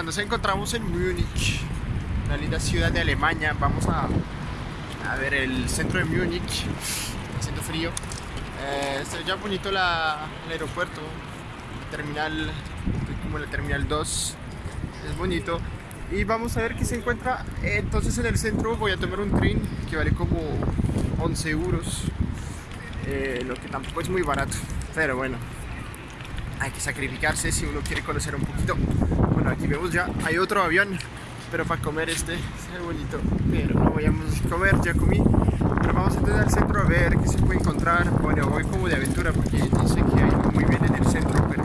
Nos encontramos en Múnich, una linda ciudad de Alemania. Vamos a, ver el centro de Múnich, haciendo frío. Eh, está ya bonito el aeropuerto, terminal, como la terminal 2, es bonito. Y vamos a ver qué se encuentra. Entonces en el centro voy a tomar un tren que vale como 11 euros, eh, lo que tampoco es muy barato, pero bueno, hay que sacrificarse si uno quiere conocer un poquito. Bueno, aquí vemos ya, hay otro avión, pero para comer este, es bonito, pero no vayamos a comer, ya comí. Pero vamos entonces al centro a ver qué se puede encontrar. Bueno, voy como de aventura porque no sé qué hay muy bien en el centro, pero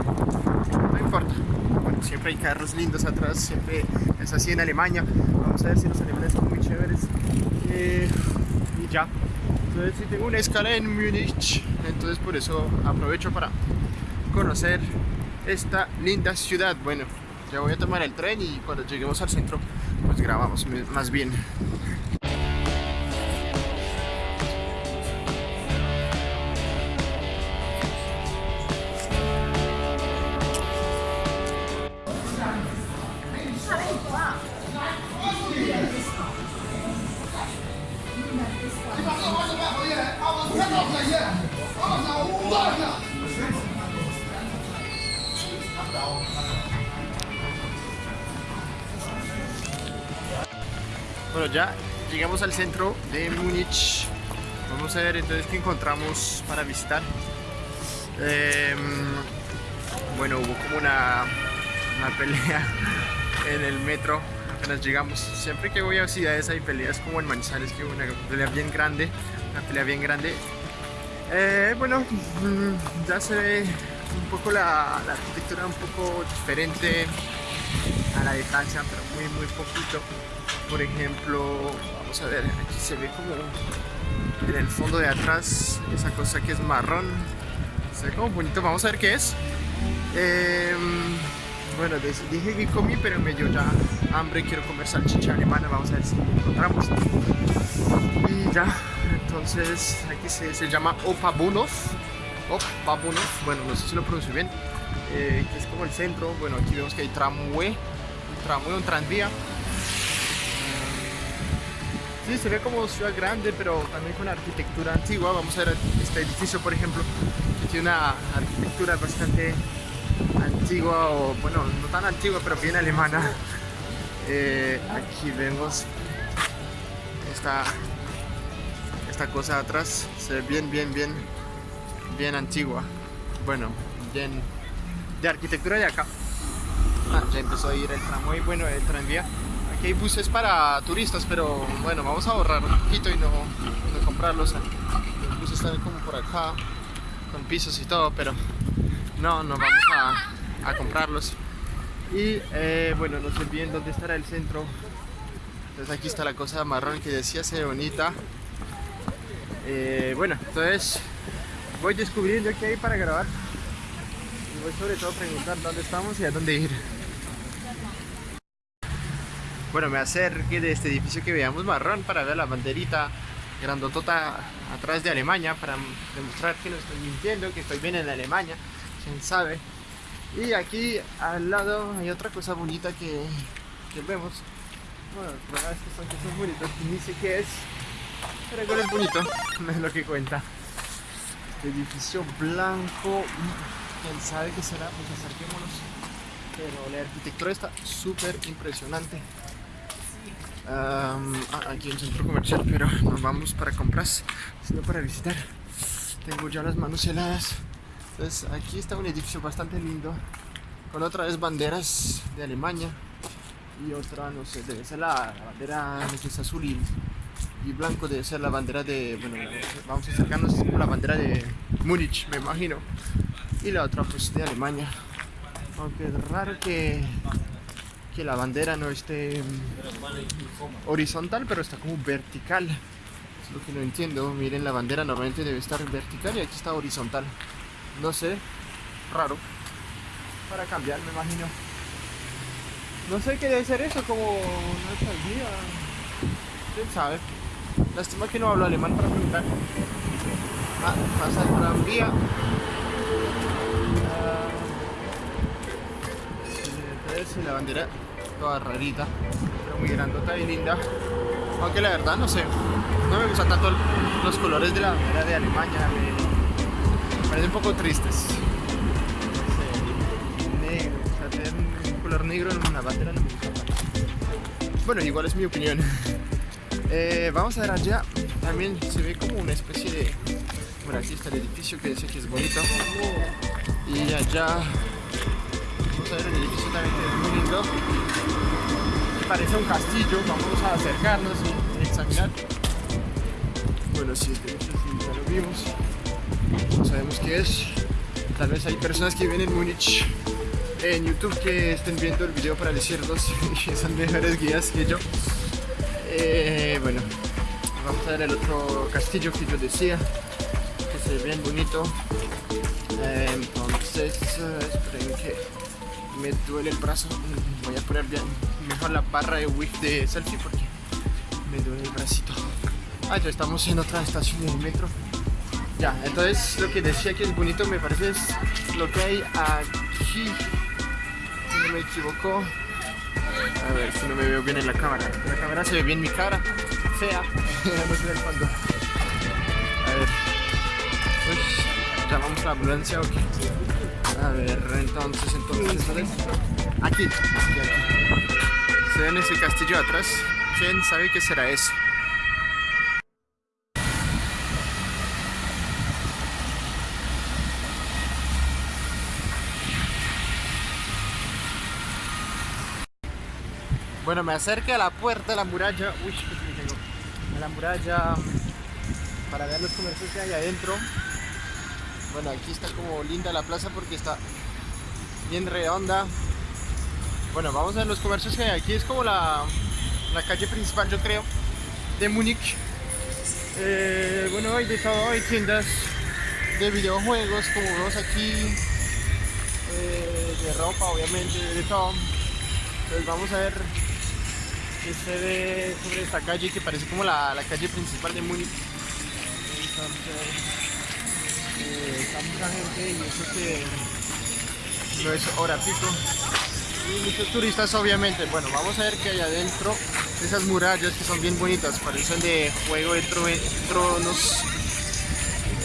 no importa. Bueno, siempre hay carros lindos atrás, siempre es así en Alemania. Vamos a ver si los alemanes son muy chéveres. Eh, y ya. Entonces, si tengo una escala en Múnich, entonces por eso aprovecho para conocer esta linda ciudad. Bueno, ya voy a tomar el tren y cuando lleguemos al centro, pues grabamos más bien. Al centro de Múnich. Vamos a ver entonces qué encontramos para visitar. Eh, bueno, hubo como una, una pelea en el metro apenas llegamos. Siempre que voy a ciudades hay peleas como en Manizales, que una pelea bien grande, una pelea bien grande. Eh, bueno, ya se ve un poco la, la, arquitectura un poco diferente a la de pero muy muy poquito. Por ejemplo, vamos a ver, aquí se ve como en el fondo de atrás esa cosa que es marrón. Se ve como bonito, vamos a ver qué es. Eh, bueno, dije que comí, pero me dio ya hambre, quiero comer salchicha alemana, vamos a ver si encontramos. Y ya, entonces aquí se, se llama Opabunov, Opabunov, bueno, no sé si lo pronuncio bien, eh, es como el centro, bueno, aquí vemos que hay tramway, un tramway, un tranvía. Sí, se ve como ciudad grande, pero también con arquitectura antigua. Vamos a ver este edificio, por ejemplo, que tiene una arquitectura bastante antigua, o bueno, no tan antigua, pero bien alemana. Eh, aquí vemos esta, esta cosa atrás, se ve bien, bien, bien, bien antigua. Bueno, bien de arquitectura de acá. Ah, ya empezó a ir el tramway, bueno, el tranvía. Aquí hay buses para turistas, pero bueno, vamos a ahorrar un poquito y no, no comprarlos. Los buses están como por acá, con pisos y todo, pero no, no vamos a, comprarlos. Y eh, bueno, no sé bien dónde estará el centro. Entonces aquí está la cosa marrón que decía, se bonita. Eh, bueno, entonces voy descubriendo qué hay para grabar. Y voy sobre todo a preguntar dónde estamos y a dónde ir. Bueno, me acerqué de este edificio que veamos marrón para ver la banderita grandotota atrás de Alemania para demostrar que no estoy mintiendo, que estoy bien en Alemania, quién sabe. Y aquí al lado hay otra cosa bonita que, que vemos. Bueno, la verdad es son cosas bonitas, ni sé qué es, pero igual es bonito, no es lo que cuenta. Este edificio blanco, quién sabe qué será, pues acerquémonos. Pero la arquitectura está súper impresionante. Um, aquí un centro comercial, pero no vamos para compras, sino para visitar. Tengo ya las manos heladas. Entonces aquí está un edificio bastante lindo, con otra vez banderas de Alemania y otra, no sé, debe ser la, bandera, no es azul y, blanco, debe ser la bandera de, bueno, vamos a acercarnos, la bandera de Múnich, me imagino, y la otra pues de Alemania. Aunque es raro que que la bandera no esté horizontal, pero está como vertical. Es lo que no entiendo. Miren, la bandera normalmente debe estar vertical y aquí está horizontal. No sé, raro. Para cambiar, me imagino. No sé qué debe ser eso, como una alcaldía. ¿Quién sabe? Lástima que no hablo alemán para preguntar. Ah, pasa el tranvía. Uh, la bandera toda rarita, pero muy grandota y linda. Aunque la verdad no sé, no me gustan tanto los colores de la bandera de Alemania, me parecen un poco tristes. negro, o un color negro en una bandera no me gusta Bueno, igual es mi opinión. Eh, vamos a ver allá, también se ve como una especie de... Bueno, aquí está el edificio que dice que es bonito. Y allá, vamos a ver el edificio también que es muy lindo. Parece un castillo, vamos a acercarnos y examinar. Bueno, sí, este edificio ya lo vimos. No sabemos qué es. Tal vez hay personas que viven en Múnich en YouTube que estén viendo el video para decirlos que son mejores guías que yo. Eh, bueno, vamos a ver el otro castillo que yo decía, que se ve bien bonito. Eh, entonces, eh, esperen que me duele el brazo. Voy a poner bien mejor la barra de wick de selfie porque me duele el bracito. Ah, ya estamos en otra estación del metro. Ya, entonces lo que decía que es bonito me parece es lo que hay aquí. Si no me equivoco, a ver si no me veo bien en la cámara. La cámara se ve bien mi cara. Fea. Vamos a ver cuando. A ver. Uy, ¿Llamamos a la ambulancia o qué? A ver, entonces, entonces, Aquí, aquí, aquí. Se ve en ese castillo atrás. ¿Quién sabe qué será eso? Bueno, me acerqué a la puerta de la muralla. Uy, A la muralla para ver los comercios que hay adentro. Bueno, aquí está como linda la plaza porque está bien redonda. Bueno, vamos a ver los comercios que hay aquí. Es como la, la calle principal, yo creo, de Múnich. Eh, bueno, hay de todo, hay tiendas de videojuegos, como vemos aquí, eh, de ropa, obviamente, de todo. Entonces vamos a ver que se ve sobre esta calle que parece como la, la calle principal de Múnich. Está mucha gente y eso que no es hora. Y muchos turistas obviamente. Bueno, vamos a ver qué hay adentro. Esas murallas que son bien bonitas, parecen de juego de tronos.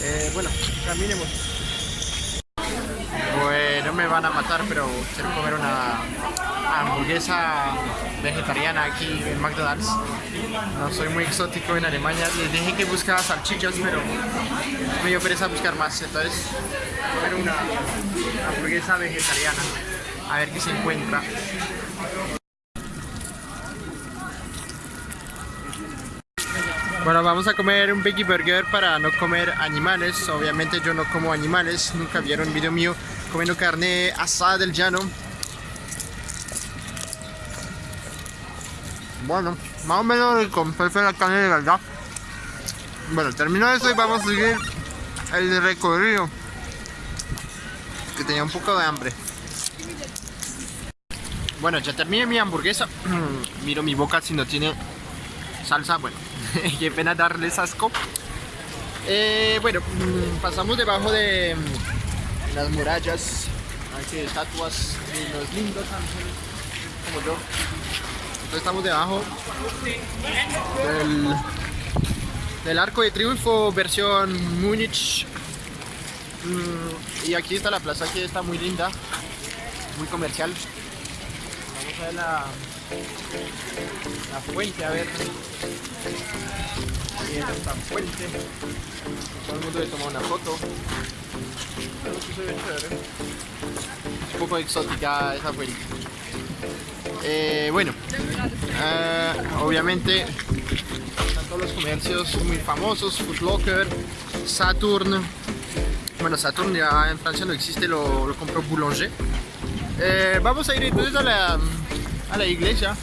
Eh, bueno, caminemos. Bueno, me van a matar, pero quiero comer una hamburguesa vegetariana aquí en McDonald's. No soy muy exótico en Alemania. Les dije que buscaba salchichas, pero me dio pereza buscar más. Entonces, comer una hamburguesa vegetariana. A ver qué se encuentra. Bueno, vamos a comer un Veggie Burger para no comer animales. Obviamente yo no como animales. Nunca vieron un video mío comiendo carne asada del llano. Bueno, más o menos prefiero la carne de verdad. Bueno, termino eso y vamos a seguir el recorrido. Que tenía un poco de hambre. Bueno, ya terminé mi hamburguesa. Miro mi boca si no tiene salsa. Bueno, qué pena darles asco. Eh, bueno, mm, pasamos debajo de mm, las murallas. Aquí estatuas de los lindos ángeles como yo estamos debajo del, arco de triunfo versión Múnich. Mm, y aquí está la plaza que está muy linda, muy comercial. Vamos a ver la, la fuente, a ver. Está esta fuente. Todo el mundo le toma una foto. Un poco exótica esa fuente. Eh, bueno, eh, obviamente están todos los comercios muy famosos, Foot Locker, Saturn. Bueno, Saturn ya en Francia no existe, lo, lo compró Boulanger. Eh, vamos a ir entonces a la, a la iglesia.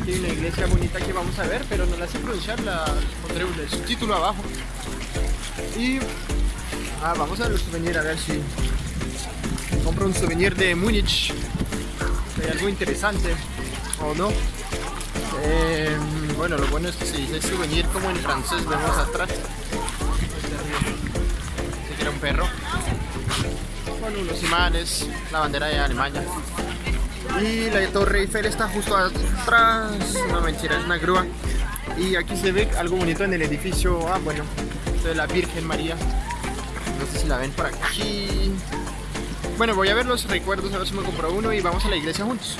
Aquí hay una iglesia bonita que vamos a ver, pero no la sé pronunciar, la pondré el subtítulo abajo. Y ah, vamos a ver los souvenirs, a ver si compro un souvenir de Múnich hay algo interesante o no. Eh, bueno, lo bueno es que se dice souvenir como en francés, vemos atrás. Se era un perro. Con unos imanes, la bandera de Alemania. Y la Torre Eiffel está justo atrás. No mentira, es una grúa. Y aquí se ve algo bonito en el edificio. Ah, bueno, de la Virgen María. No sé si la ven por aquí. Bueno, voy a ver los recuerdos, a ver si me compro uno y vamos a la iglesia juntos.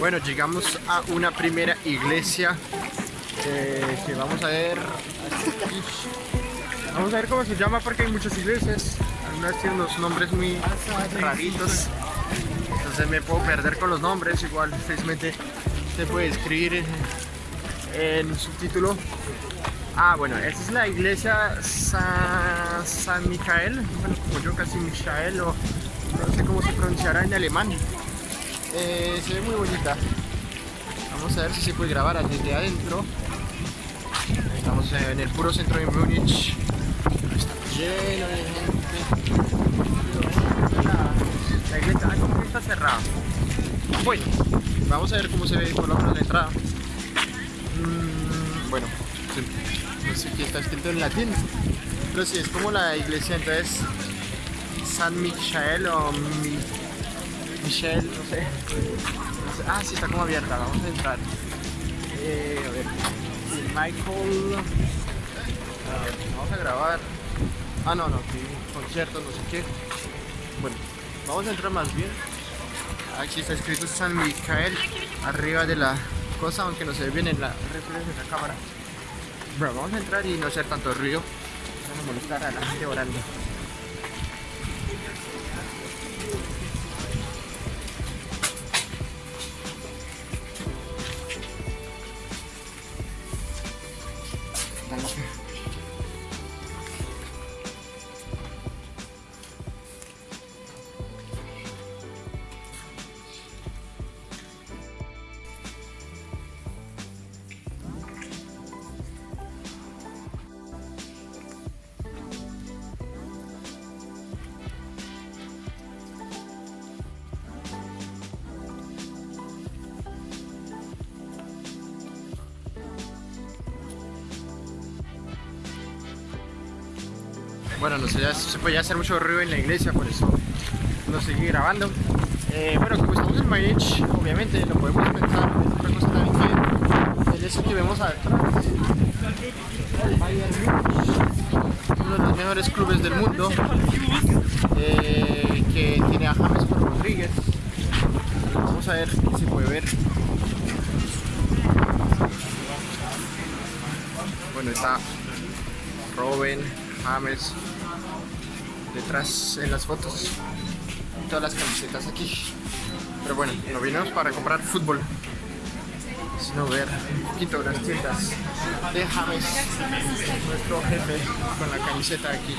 Bueno, llegamos a una primera iglesia eh, que vamos a ver. Vamos a ver cómo se llama porque hay muchas iglesias. Algunas tienen unos nombres muy raritos. Entonces me puedo perder con los nombres. Igual, felizmente se puede escribir en, subtítulo. Ah, bueno, esta es la iglesia San, San. Bueno, como yo casi Michael o no sé cómo se pronunciará en alemán. Eh, se ve muy bonita. Vamos a ver si se puede grabar desde adentro. Estamos en el puro centro de Múnich. Lleno de gente. La, iglesia como que está cerrada. Bueno, vamos a ver cómo se ve por lo menos entrada. Mm, bueno, no sé qué está escrito en latín. Pero sí, es como la iglesia entonces San Michael o Mi Michelle, no sé. Ah, sí, está como abierta, vamos a entrar. Eh, a ver. Michael. vamos a grabar. Ah, no, no, sí, conciertos, no sé qué. Bueno, vamos a entrar más bien. Aquí está escrito San Michael arriba de la cosa, aunque no se ve bien en la referencia de la cámara. Bueno, vamos a entrar y no hacer tanto ruido. A molestar a la gente orando. Bueno, no sé, ya se podía hacer mucho ruido en la iglesia, por eso no seguí grabando. Eh, bueno, como estamos en Múnich, obviamente lo podemos pensar. Otra cosa también que eso que vemos atrás. El uno de los mejores clubes del mundo, eh, que tiene a James Rodríguez. Vamos a ver si se puede ver. Bueno, está Robin, James, detrás en las fotos todas las camisetas aquí. Pero bueno, nos vinimos para comprar fútbol. Sino ver un poquito las tiendas de James nuestro jefe con la camiseta aquí.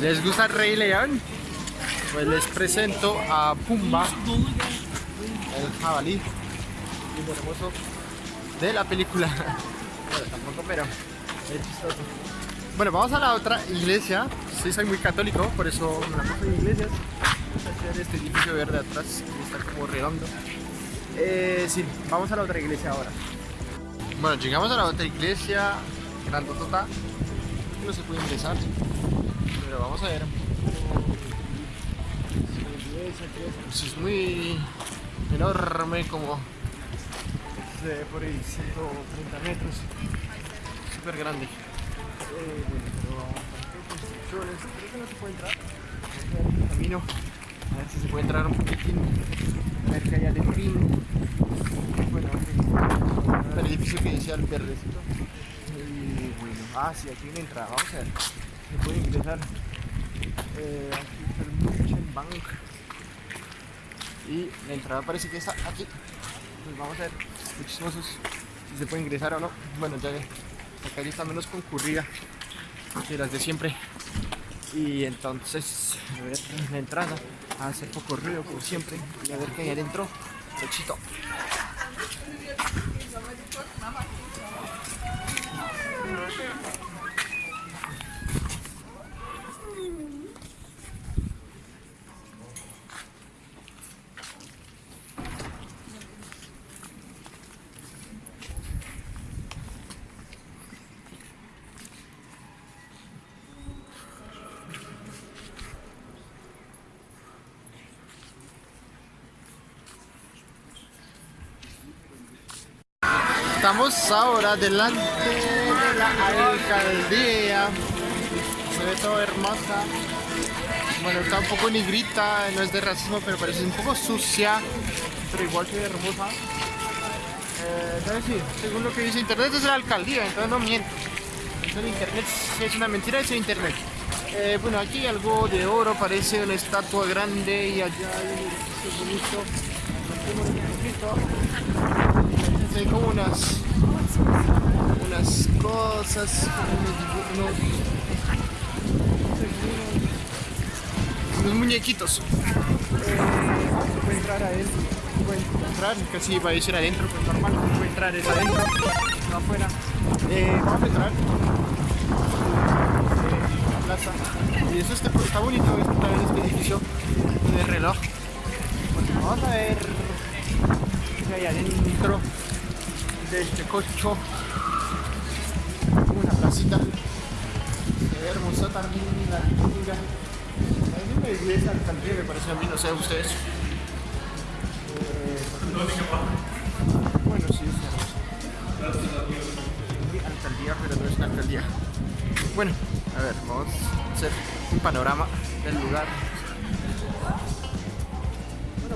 ¿Les gusta Rey León? Pues les presento a Pumba, el jabalí muy hermoso de la película. bueno, tampoco, pero es chistoso. Bueno, vamos a la otra iglesia. Sí, soy muy católico, por eso me la paso en iglesias. Este edificio verde atrás, está como redondo. Eh, sí, vamos a la otra iglesia ahora. Bueno, llegamos a la otra iglesia, grandotota. No se puede ingresar, pero vamos a ver pues es muy enorme como ve por ahí 130 metros. Súper grande. Eh, bueno, pero creo que no se puede entrar. El camino. A ver si se puede entrar un poquitín. A ver qué hay de fin bueno el edificio que decía el verdecito y bueno, ah sí, aquí hay una entrada. Vamos a ver se puede ingresar. Eh, aquí está el Bank y la entrada parece que está aquí. Pues vamos a ver muchísimos si se puede ingresar o no. Bueno ya la calle está menos concurrida que las de siempre. Y entonces la entrada. A hacer poco ruido como siempre. Y a ver qué adentro. Sechito. Estamos ahora delante de la alcaldía. Se ve todo hermosa. Bueno, está un poco negrita, no es de racismo, pero parece un poco sucia, pero igual ve hermosa. Eh, entonces sí, según lo que dice internet es la alcaldía, entonces no miento. Entonces internet es una mentira, es internet. Eh, bueno, aquí hay algo de oro, parece una estatua grande y allá hay un bonito hay como unas unas cosas como unos, unos muñequitos. Eh, puede entrar adentro puede entrar casi va a decir adentro pero normal no puede entrar es adentro no afuera. Eh, vamos a entrar. Eh, la plaza. Y eso está, está bonito este, este edificio de reloj. Bueno, vamos a ver qué hay adentro de este cocho una placita. Hermosa también la altura a mí me esa alcaldía me parece a mí no sé a ustedes. Eh, bueno sí es hermosa. Alcaldía pero no es una alcaldía. Bueno a ver vamos a hacer un panorama del lugar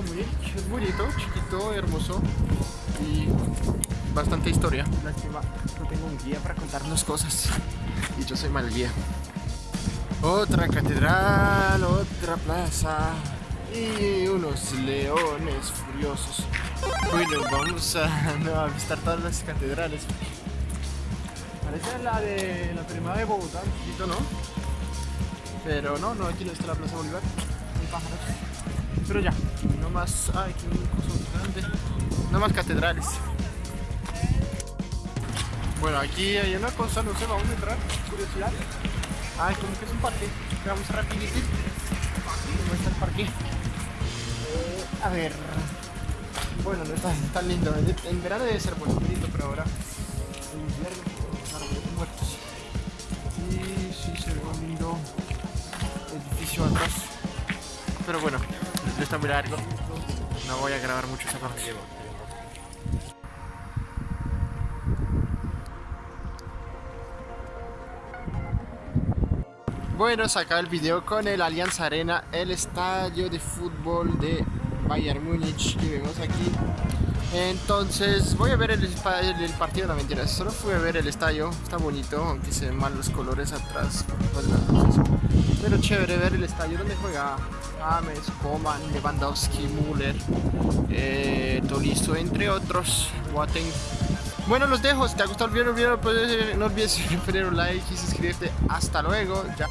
muy bonito chiquito hermoso y bastante historia. Lástima, no tengo un guía para contarnos cosas. Y yo soy mal guía. Otra catedral, otra plaza y unos leones furiosos. Bueno, vamos a, visitar todas las catedrales. Parece la de la primera de Bogotá, un poquito, ¿no? Pero no, no, aquí no está la Plaza Bolívar. Hay pájaros. Pero ya, no más. Ay, qué cosa grande. No más catedrales. Bueno, aquí hay una cosa, no sé, vamos a entrar, curiosidad. Ay, como que es un parque. Vamos rapidito. ¿Cómo está el parque? Eh, a ver. Bueno, no está tan lindo. En verano debe ser bonito, pero ahora en invierno muertos. Y sí se ve un lindo edificio atrás. Pero bueno, no está muy largo. No voy a grabar mucho esa parte. Bueno, se el video con el Allianz Arena, el estadio de fútbol de Bayern Múnich que vemos aquí. Entonces voy a ver el, partido, no mentira, solo fui a ver el estadio, está bonito, aunque se ven mal los colores atrás. Pero chévere ver el estadio donde juega James, Coman, Lewandowski, Müller, eh, Tolisso, entre otros, Boateng. Bueno, los dejo. Si te ha gustado el video, no olvides poner un like y suscribirte. Hasta luego. Ya.